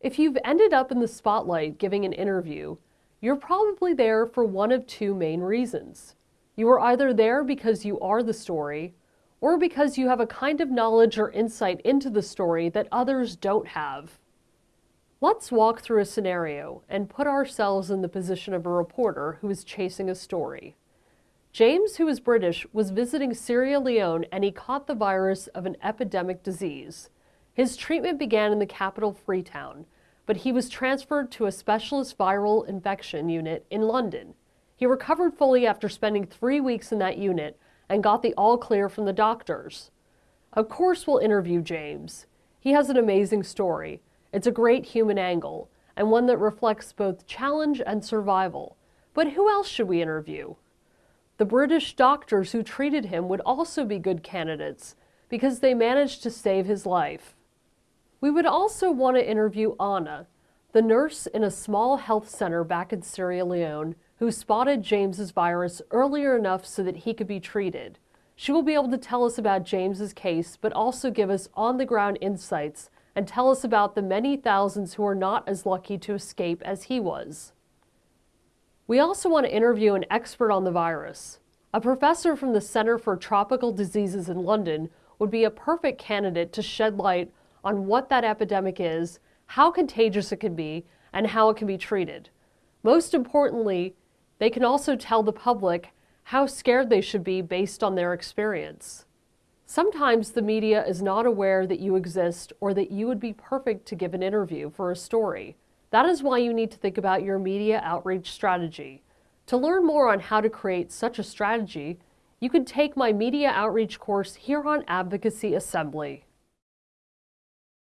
If you've ended up in the spotlight giving an interview, you're probably there for one of two main reasons. You are either there because you are the story, or because you have a kind of knowledge or insight into the story that others don't have. Let's walk through a scenario and put ourselves in the position of a reporter who is chasing a story. James, who is British, was visiting Sierra Leone and he caught the virus of an epidemic disease. His treatment began in the capital Freetown, but he was transferred to a specialist viral infection unit in London. He recovered fully after spending three weeks in that unit and got the all clear from the doctors. Of course, we'll interview James. He has an amazing story. It's a great human angle, and one that reflects both challenge and survival. But who else should we interview? The British doctors who treated him would also be good candidates because they managed to save his life. We would also want to interview Anna, the nurse in a small health center back in Sierra Leone who spotted James's virus earlier enough so that he could be treated. She will be able to tell us about James's case, but also give us on-the-ground insights and tell us about the many thousands who are not as lucky to escape as he was. We also want to interview an expert on the virus. A professor from the Center for Tropical Diseases in London would be a perfect candidate to shed light on what that epidemic is, how contagious it can be, and how it can be treated. Most importantly, they can also tell the public how scared they should be based on their experience. Sometimes the media is not aware that you exist or that you would be perfect to give an interview for a story. That is why you need to think about your media outreach strategy. To learn more on how to create such a strategy, you can take my media outreach course here on Advocacy Assembly.